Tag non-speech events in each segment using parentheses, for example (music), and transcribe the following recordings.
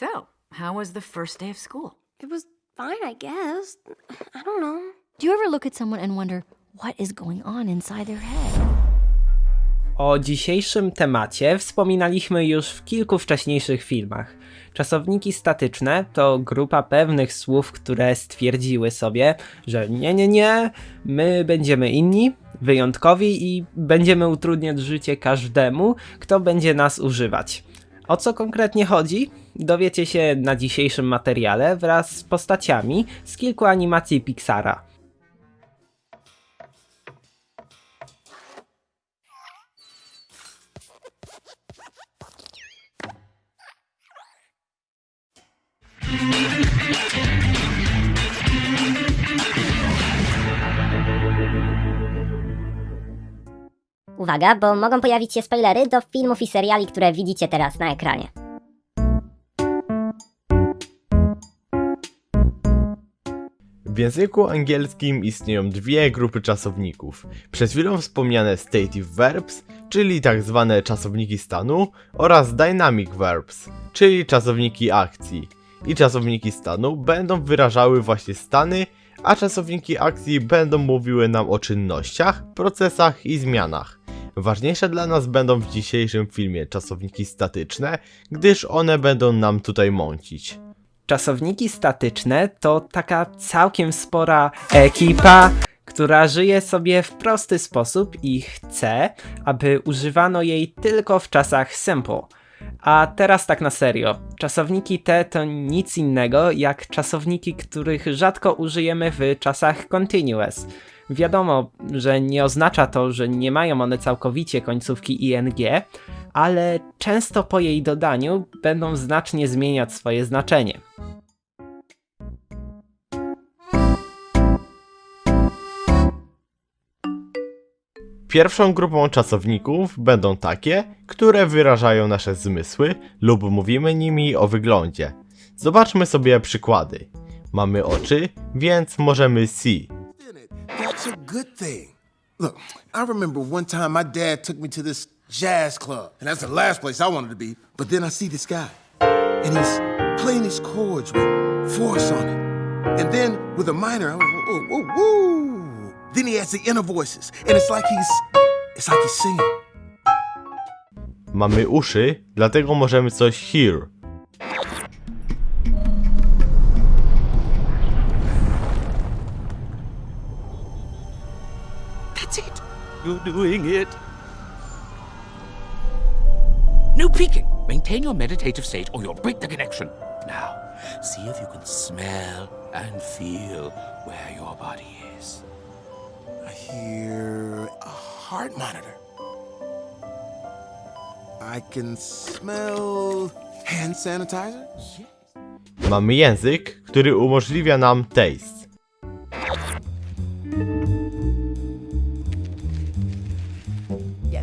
So, how was the first day of school? It was fine, I guess. I don't know. Do you ever look at someone and wonder what is going on inside their head? O dzisiejszym temacie wspominaliśmy już w kilku wcześniejszych filmach. Czasowniki statyczne to grupa pewnych słów, które stwierdziły sobie, że nie, nie, nie, my będziemy inni, wyjątkowi i będziemy utrudniać życie każdemu, kto będzie nas używać. O co konkretnie chodzi? Dowiecie się na dzisiejszym materiale wraz z postaciami z kilku animacji Pixara. Uwaga, bo mogą pojawić się spoilery do filmów i seriali, które widzicie teraz na ekranie. W języku angielskim istnieją dwie grupy czasowników. Przed chwilą wspomniane stative verbs, czyli tak zwane czasowniki stanu, oraz dynamic verbs, czyli czasowniki akcji. I czasowniki stanu będą wyrażały właśnie stany, a czasowniki akcji będą mówiły nam o czynnościach, procesach i zmianach. Ważniejsze dla nas będą w dzisiejszym filmie czasowniki statyczne, gdyż one będą nam tutaj mącić. Czasowniki statyczne to taka całkiem spora ekipa, która żyje sobie w prosty sposób i chce, aby używano jej tylko w czasach simple. A teraz tak na serio. Czasowniki te to nic innego jak czasowniki, których rzadko użyjemy w czasach continuous. Wiadomo, że nie oznacza to, że nie mają one całkowicie końcówki ing, ale często po jej dodaniu będą znacznie zmieniać swoje znaczenie. Pierwszą grupą czasowników będą takie, które wyrażają nasze zmysły lub mówimy nimi o wyglądzie. Zobaczmy sobie przykłady. Mamy oczy, więc możemy see. Good thing. Look, I remember one time my dad took me to this jazz club, and that's the last place I wanted to be. But then I see this guy, and he's playing his chords with force on it. And then with a minor, I went, whoa, whoa, whoa. Then he has the inner voices, and it's like he's, it's like he's singing. Mamy uszy, dlatego możemy coś hear. It. You're doing it. No peeking. Maintain your meditative state or you'll break the connection. Now, see if you can smell and feel where your body is. I hear a heart monitor. I can smell hand sanitizer. Mamy język, który umożliwia nam taste.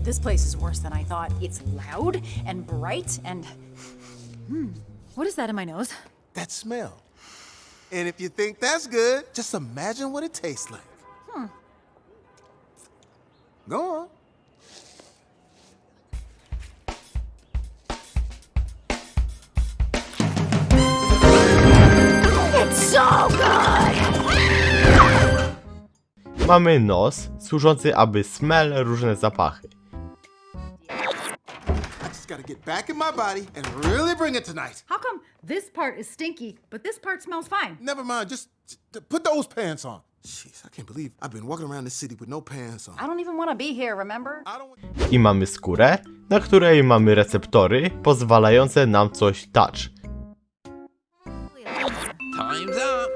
This place is worse than I thought. It's loud and bright and. Hmm. What is that in my nose? That smell. And if you think that's good, just imagine what it tastes like. Hmm. Go on. So good! Mamy nos, służący aby smell różne zapachy. I gotta get back in my body and really bring it tonight. How come this part is stinky, but this part smells fine? Never mind, just t- put those pants on. Jeez, I can't believe I've been walking around the city with no pants on. I don't even want to be here, remember? I don't want I mamy skórę, na której mamy receptory pozwalające nam coś touch. Time's up.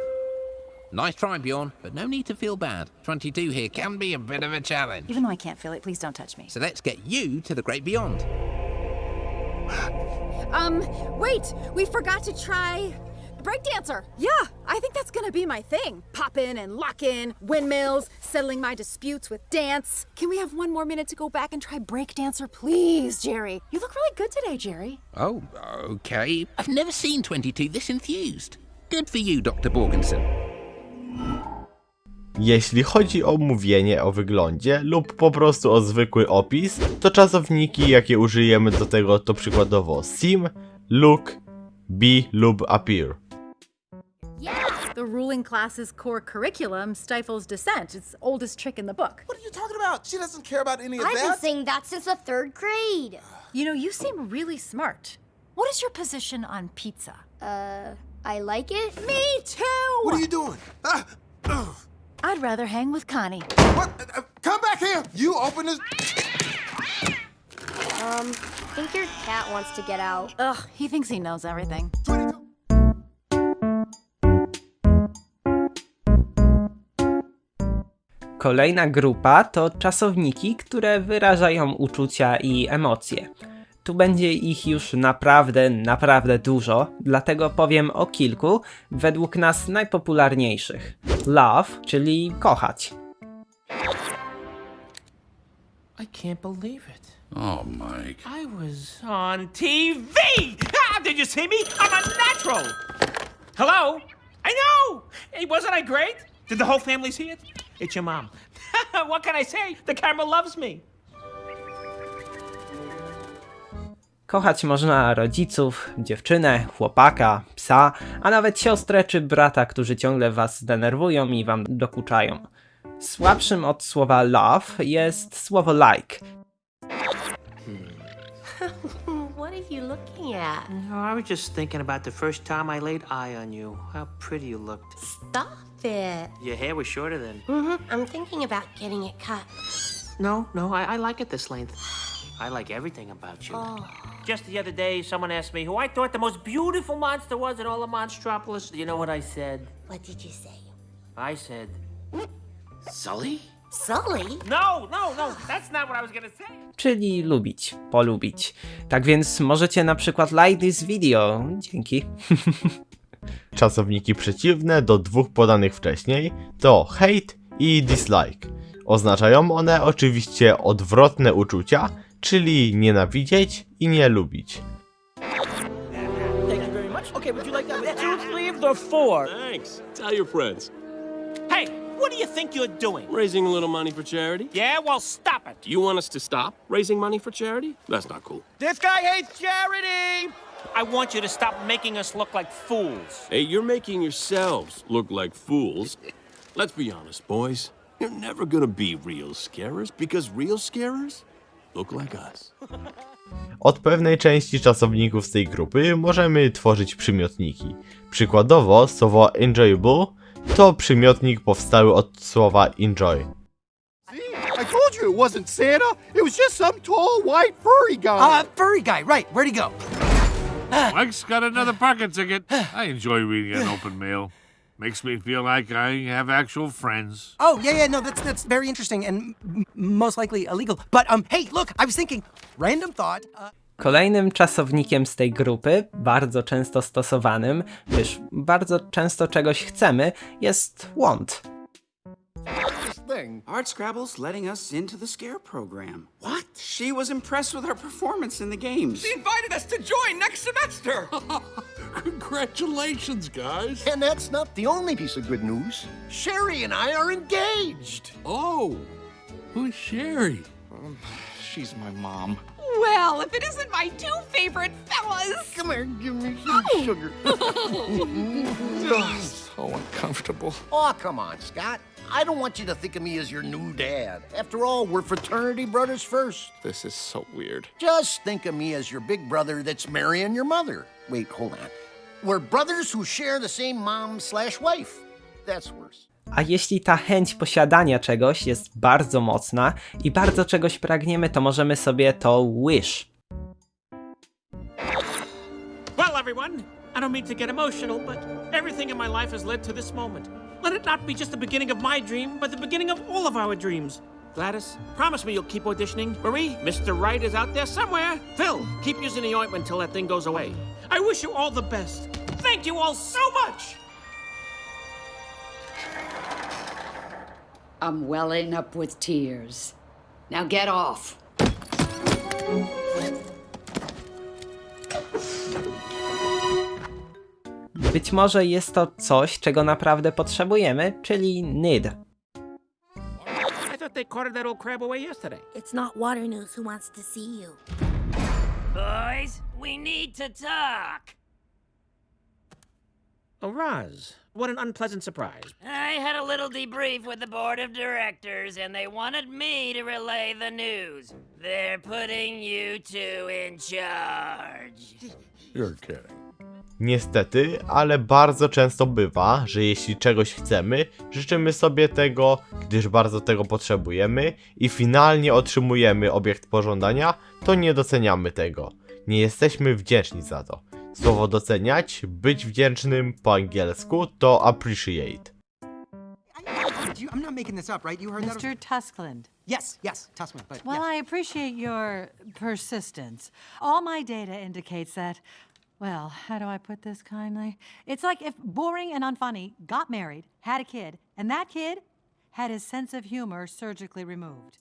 Nice try, Bjorn, but no need to feel bad. 22 here can be a bit of a challenge. Even though I can't feel it, please don't touch me. So let's get you to the great beyond. Um, wait, we forgot to try breakdancer. Yeah, I think that's gonna be my thing. Pop in and lock in, windmills, settling my disputes with dance. Can we have one more minute to go back and try breakdancer, please, Jerry? You look really good today, Jerry. Oh, okay. I've never seen 22 this enthused. Good for you, Dr. Borgenson. Jeśli chodzi o mówienie o wyglądzie lub po prostu o zwykły opis, to czasowniki jakie użyjemy do tego to przykładowo sim, look be lub appear. The ruling class's core curriculum stifles dissent. It's the oldest trick in the book. What are you talking about? She doesn't care about any of I've been that. saying that since the third grade. You know, you seem really smart. What is your position on pizza? Uh, I like it. Me too! What are you doing? Ah, ugh. I'd rather hang with Connie. what? Uh, uh, come back here. You open this. Um, I think your cat wants to get out. Ugh, he thinks he knows everything. 22. Kolejna grupa to czasowniki, które wyrażają uczucia i emocje. Tu będzie ich już naprawdę, naprawdę dużo, dlatego powiem o kilku, według nas najpopularniejszych. Love, czyli kochać. I can't believe it. Oh, Mike. I was on TV! Ah, did you see me? I'm a natural! Hello? I know! Hey, wasn't I great? Did the whole family see it? It's your mom. (laughs) what can I say? The camera loves me. Kochać można rodziców, dziewczynę, chłopaka, psa, a nawet siostrę czy brata, którzy ciągle was denerwują i wam dokuczają. Słabszym od słowa love jest słowo like. (laughs) What are you looking at? No, I was just thinking about the first time I laid eye on you. How pretty you looked. Stop it. Your hair was shorter then. Mm-hmm. I'm thinking about getting it cut. No, no, I, I like it this length. I like everything about you. Just the other day, someone asked me who I thought the most beautiful monster was in all of Monstropolis. You know what I said? What did you say? I said, Sully? Sully? no, no, no, that's not what I was gonna say. czyli lubić, polubić. Tak więc możecie na przykład like this video. Dzięki. (laughs) Czasowniki przeciwne do dwóch podanych wcześniej to hate i dislike. Oznaczają one oczywiście odwrotne uczucia, czyli nienawidzieć i nie lubić. Thank you very much. Okay, would you like that with two, three, or four? Thanks. Tell your friends. Hey, what do you think you're doing? Raising a little money for charity? Yeah, well, stop it. You want us to stop raising money for charity? That's not cool. This guy hates charity. I want you to stop making us look like fools. Hey, you're making yourselves look like fools. Let's be honest, boys. You're never gonna be real scarers because real scarers look like us. Od pewnej części czasowników z tej grupy możemy tworzyć przymiotniki. Przykładowo słowo enjoyable to przymiotnik powstały od słowa enjoy. I told you it wasn't Santa. It was just some tall, white, furry guy. Uh, furry guy, right. Where'd he go? Mike's got another pocket ticket. I enjoy reading an open mail. Makes me feel like I have actual friends. Oh, yeah, yeah, no, that's that's very interesting and m- most likely illegal. But um, hey, look, I was thinking, random thought. Uh, Kolejnym czasownikiem z tej grupy, bardzo często stosowanym, gdyż bardzo często czegoś chcemy, jest want. Thing. Art Scrabble's letting us into the scare program. What? She was impressed with our performance in the games. She invited us to join next semester. (laughs) Congratulations, guys. and that's not the only piece of good news. Sherry and I are engaged. Oh, who's Sherry? Um, she's my mom. Well, if it isn't my two favorite fellas. Come here, give me some oh. sugar. Ugh, (laughs) (laughs) so uncomfortable. Oh, come on, Scott. I don't want you to think of me as your new dad. After all, we're fraternity brothers first. This is so weird. Just think of me as your big brother that's marrying your mother. Wait, hold on. We're brothers who share the same mom slash wife. That's worse. A jeśli ta chęć posiadania czegoś jest bardzo mocna i bardzo czegoś pragniemy, to możemy sobie to wish. Well, everyone, I don't mean to get emotional, but everything in my life has led to this moment. Let it not be just the beginning of my dream, but the beginning of all of our dreams. Gladys, promise me you'll keep auditioning. Marie, Mr. Wright is out there somewhere. Phil, keep using the ointment until that thing goes away. I wish you all the best. Thank you all so much. I'm welling up with tears. Now get off. Być może jest to coś, czego naprawdę potrzebujemy, czyli need. I thought they carted that old crab away yesterday. It's not Water News who wants to see you. Boys, we need to talk. Oh, Roz, what an unpleasant surprise. I had a little debrief with the board of directors, and they wanted me to relay the news. They're putting you two in charge. You're kidding. Niestety, ale bardzo często bywa, że jeśli czegoś chcemy, życzymy sobie tego, gdyż bardzo tego potrzebujemy i finalnie otrzymujemy obiekt pożądania, to nie doceniamy tego. Nie jesteśmy wdzięczni za to. Słowo doceniać, być wdzięcznym po angielsku to appreciate. You- I'm not making this up, right? You heard that? Mr. Tuskland. Yes, yes, Tussman, but Well, yes. I appreciate your persistence. All my data indicates that, well, how do I put this kindly? It's like if boring and unfunny got married, had a kid, and that kid had his sense of humor surgically removed.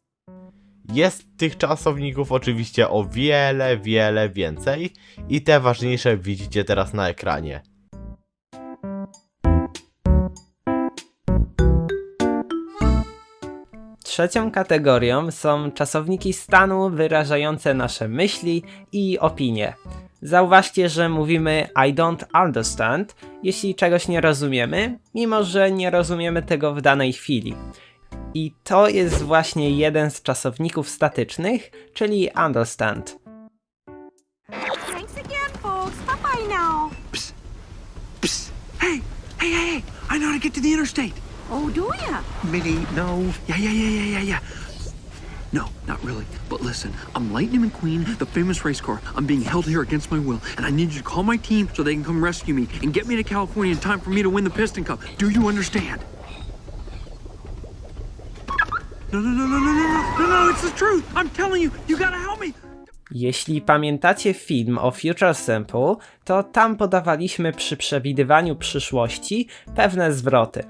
Jest tych czasowników oczywiście o wiele, wiele więcej i te ważniejsze widzicie teraz na ekranie. Trzecią kategorią są czasowniki stanu wyrażające nasze myśli i opinie. Zauważcie, że mówimy I don't understand, jeśli czegoś nie rozumiemy, mimo że nie rozumiemy tego w danej chwili. I to jest właśnie jeden z czasowników statycznych, czyli understand. Thanks again, folks. Hey, hey, hey, hey! I know how to get to the interstate. Oh, do ya? Minnie, no. Yeah, yeah, yeah, yeah, yeah, yeah. No, not really. But listen, I'm Lightning McQueen, the famous race car. I'm being held here against my will, and I need you to call my team so they can come rescue me and get me to California in time for me to win the Piston Cup. Do you understand? No, no, no, no, no, no, no, no, no it's the truth. I'm telling you, you gotta help me. Jeśli pamiętacie film o Future Simple, to tam podawaliśmy przy przewidywaniu przyszłości pewne zwroty.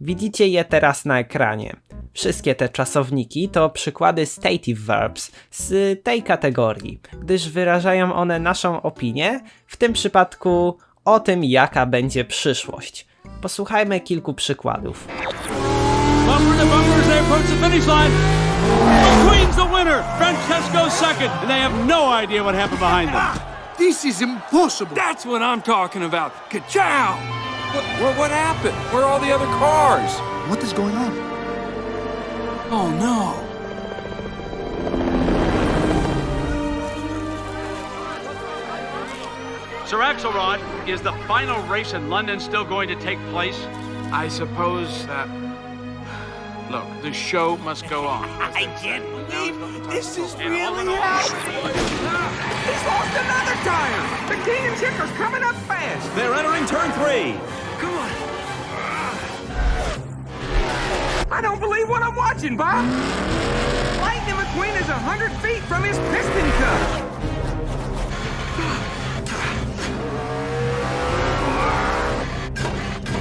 Widzicie je teraz na ekranie. Wszystkie te czasowniki to przykłady stative verbs z tej kategorii, gdyż wyrażają one naszą opinię, w tym przypadku o tym, jaka będzie przyszłość. Posłuchajmy kilku przykładów. Bumper to bumper as they approach the finish line. McQueen's the winner. Francesco's second, and they have no idea what happened behind them. This is impossible. That's what I'm talking about. Ka-chow! What, what, what happened? Where are all the other cars? What is going on? Oh no. Sir Axelrod, is the final race in London still going to take place? I suppose that. Look, the show must go on. (laughs) I can't believe this is And all in really happening. He's lost another tire. The king and chicker's coming up fast. They're entering turn three. Come on. I what I'm watching, Bob. Lightning McQueen is a hundred feet from his piston cup.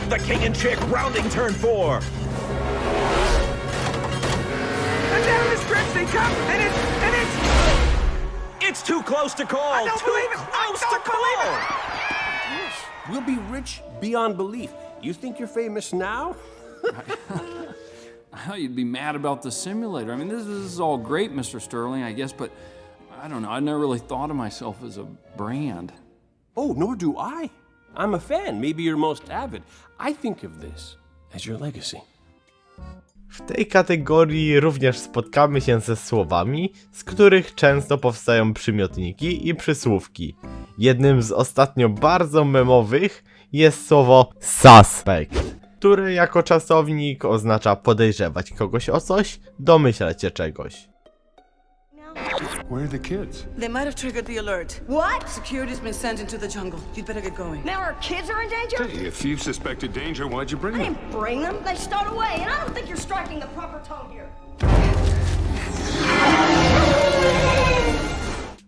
The king and chick rounding turn four. And down the stretch they come, and it's and it's. It's too close to call. I don't too believe it. I close don't to believe call. We'll be rich beyond belief. You think you're famous now? (laughs) Well, you'd be mad about the simulator. I mean, this, this is all great, Mr. Sterling, I guess, but I don't know. I never really thought of myself as a brand. Oh, nor do I. I'm a fan, maybe your most avid. I think of this as your legacy. W tej kategorii również spotkamy się ze słowami, z których często powstają przymiotniki i przysłówki. Jednym z ostatnio bardzo memowych jest słowo suspect, które jako czasownik oznacza podejrzewać kogoś o coś, domyślać się czegoś. Where are the kids? They might have triggered the alert. What? Security's been sent into the jungle. You'd better get going. Now our kids are in danger? Hey, if you suspected danger, why'd you bring I them? didn't bring them. They stowed away, and I don't think you're striking the proper tone here.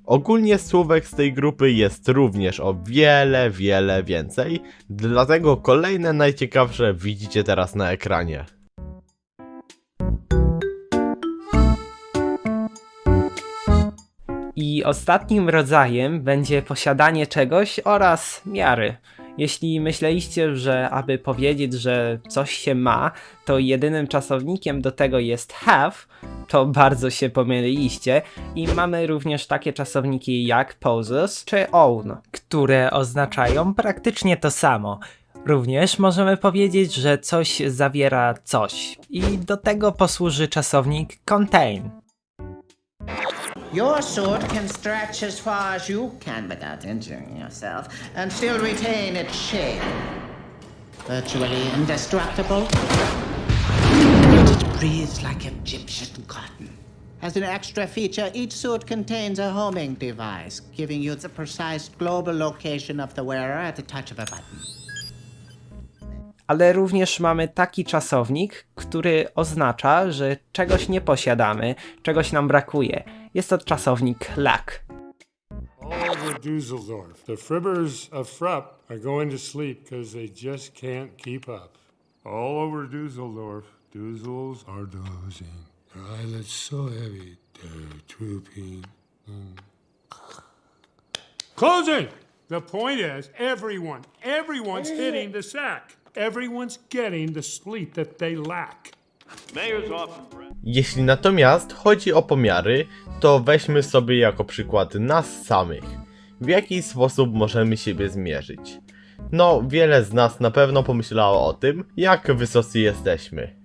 Ogólnie słówek z tej grupy jest również o wiele, wiele więcej, dlatego kolejne najciekawsze widzicie teraz na ekranie. I ostatnim rodzajem będzie posiadanie czegoś oraz miary. Jeśli myśleliście, że aby powiedzieć, że coś się ma, to jedynym czasownikiem do tego jest have, to bardzo się pomyliliście i mamy również takie czasowniki jak poses czy own, które oznaczają praktycznie to samo. Również możemy powiedzieć, że coś zawiera coś i do tego posłuży czasownik contain. Your sword can stretch as far as you can without injuring yourself and still retain its shape. Virtually indestructible. It breathes like Egyptian cotton. As an extra feature, each suit contains a homing device, giving you the precise global location of the wearer at the touch of a button. Ale również mamy taki czasownik, który oznacza, że czegoś nie posiadamy, czegoś nam brakuje. Jest to czasownik lack. All over Dusseldorf, the fribbers of Frupp are going to sleep because they just can't keep up. All over Dusseldorf, Dussels are dozing. Their eyelids so heavy, they're drooping. Mm. Closing! The point is, everyone, everyone's hitting the sack. Everyone's getting the sleep that they lack. Jeśli natomiast chodzi o pomiary, to weźmy sobie jako przykład nas samych. W jaki sposób możemy siebie zmierzyć? No, wiele z nas na pewno pomyślało o tym, jak wysocy jesteśmy.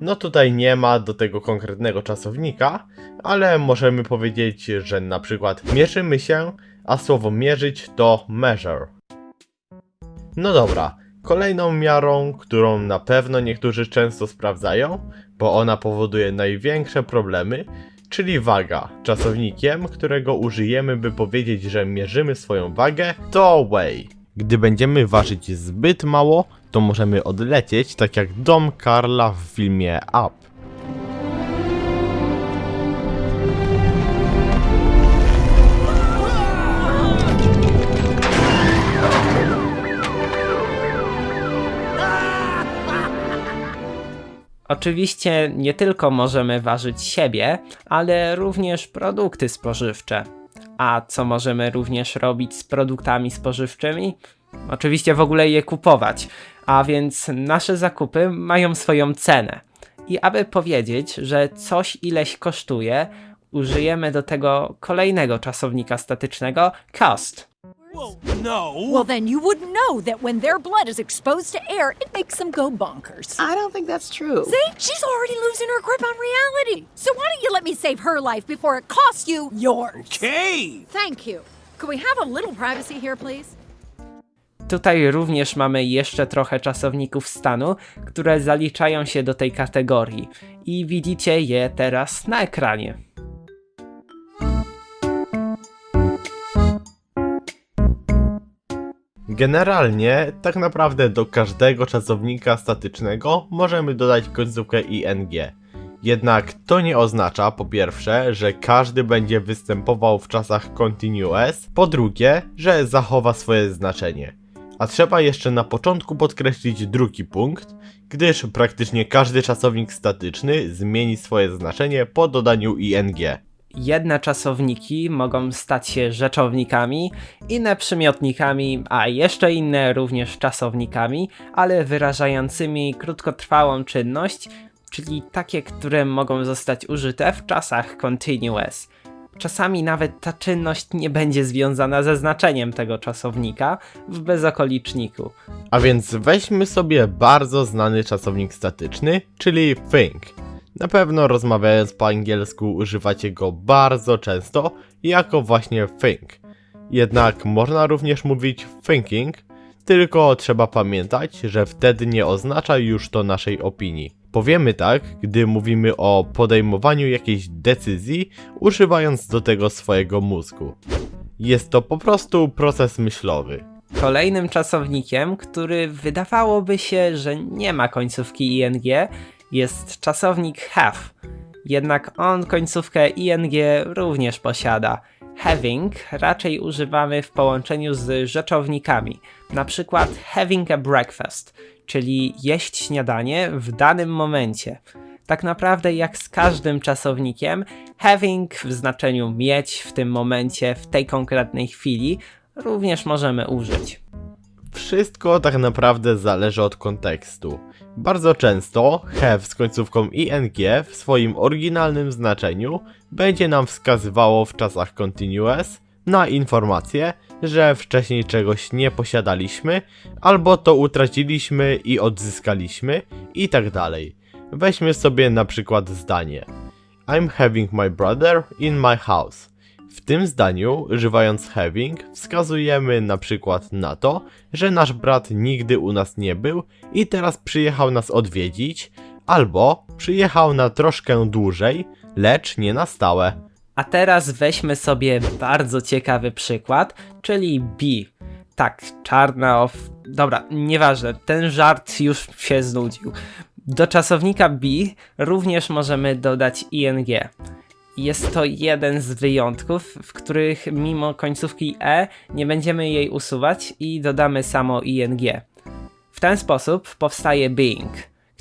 No tutaj nie ma do tego konkretnego czasownika, ale możemy powiedzieć, że na przykład mierzymy się, a słowo mierzyć to measure. No dobra, kolejną miarą, którą na pewno niektórzy często sprawdzają, bo ona powoduje największe problemy, czyli waga. Czasownikiem, którego użyjemy, by powiedzieć, że mierzymy swoją wagę, to weigh. Gdy będziemy ważyć zbyt mało, to możemy odlecieć, tak jak dom Karla w filmie Up. Oczywiście nie tylko możemy ważyć siebie, ale również produkty spożywcze. A co możemy również robić z produktami spożywczymi? Oczywiście w ogóle je kupować, a więc nasze zakupy mają swoją cenę. I aby powiedzieć, że coś ileś kosztuje, użyjemy do tego kolejnego czasownika statycznego cost. No. Well, then you wouldn't know that when their blood is exposed to air, it makes them go bonkers. I don't think that's true. See? She's already losing her grip on reality. So why don't you let me save her life before it costs you yours? Okay. Thank you. Could we have a little privacy here, please? Tutaj również mamy jeszcze trochę czasowników stanu, które zaliczają się do tej kategorii i widzicie je teraz na ekranie. Generalnie, tak naprawdę do każdego czasownika statycznego możemy dodać końcówkę ing. Jednak to nie oznacza, po pierwsze, że każdy będzie występował w czasach continuous, po drugie, że zachowa swoje znaczenie. A trzeba jeszcze na początku podkreślić drugi punkt, gdyż praktycznie każdy czasownik statyczny zmieni swoje znaczenie po dodaniu ing. Jedne czasowniki mogą stać się rzeczownikami, inne przymiotnikami, a jeszcze inne również czasownikami, ale wyrażającymi krótkotrwałą czynność, czyli takie, które mogą zostać użyte w czasach continuous. Czasami nawet ta czynność nie będzie związana ze znaczeniem tego czasownika w bezokoliczniku. A więc weźmy sobie bardzo znany czasownik statyczny, czyli think. Na pewno rozmawiając po angielsku używacie go bardzo często jako właśnie think. Jednak można również mówić thinking, tylko trzeba pamiętać, że wtedy nie oznacza już to naszej opinii. Powiemy tak, gdy mówimy o podejmowaniu jakiejś decyzji, używając do tego swojego mózgu. Jest to po prostu proces myślowy. Kolejnym czasownikiem, który wydawałoby się, że nie ma końcówki ing, jest czasownik have. Jednak on końcówkę ing również posiada. Having raczej używamy w połączeniu z rzeczownikami, na przykład having a breakfast, czyli jeść śniadanie w danym momencie. Tak naprawdę jak z każdym czasownikiem, having w znaczeniu mieć w tym momencie, w tej konkretnej chwili, również możemy użyć. Wszystko tak naprawdę zależy od kontekstu. Bardzo często have z końcówką ing w swoim oryginalnym znaczeniu będzie nam wskazywało w czasach continuous, na informację, że wcześniej czegoś nie posiadaliśmy, albo to utraciliśmy i odzyskaliśmy i tak dalej. Weźmy sobie na przykład zdanie I'm having my brother in my house. W tym zdaniu, używając having, wskazujemy na przykład na to, że nasz brat nigdy u nas nie był i teraz przyjechał nas odwiedzić, albo przyjechał na troszkę dłużej, lecz nie na stałe. A teraz weźmy sobie bardzo ciekawy przykład, czyli B. Tak, czarna of... Dobra, nieważne, ten żart już się znudził. Do czasownika be również możemy dodać ing. Jest to jeden z wyjątków, w których mimo końcówki e nie będziemy jej usuwać i dodamy samo ing. W ten sposób powstaje being,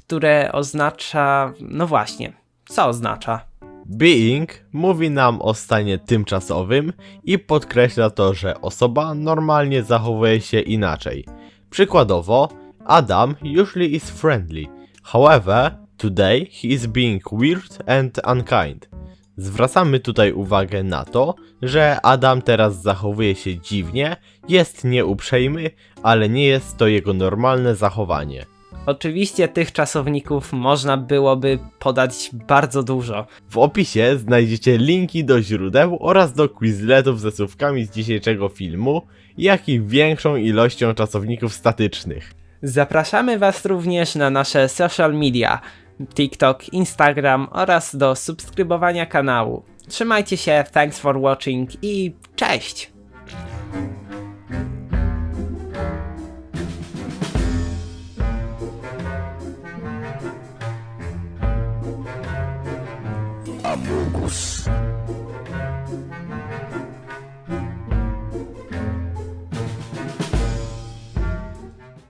które oznacza... no właśnie, co oznacza? Being mówi nam o stanie tymczasowym i podkreśla to, że osoba normalnie zachowuje się inaczej. Przykładowo, Adam usually is friendly, however, today he is being weird and unkind. Zwracamy tutaj uwagę na to, że Adam teraz zachowuje się dziwnie, jest nieuprzejmy, ale nie jest to jego normalne zachowanie. Oczywiście tych czasowników można byłoby podać bardzo dużo. W opisie znajdziecie linki do źródeł oraz do quizletów ze słówkami z dzisiejszego filmu, jak i większą ilością czasowników statycznych. Zapraszamy Was również na nasze social media, TikTok, Instagram oraz do subskrybowania kanału. Trzymajcie się, thanks for watching i cześć! Amogus.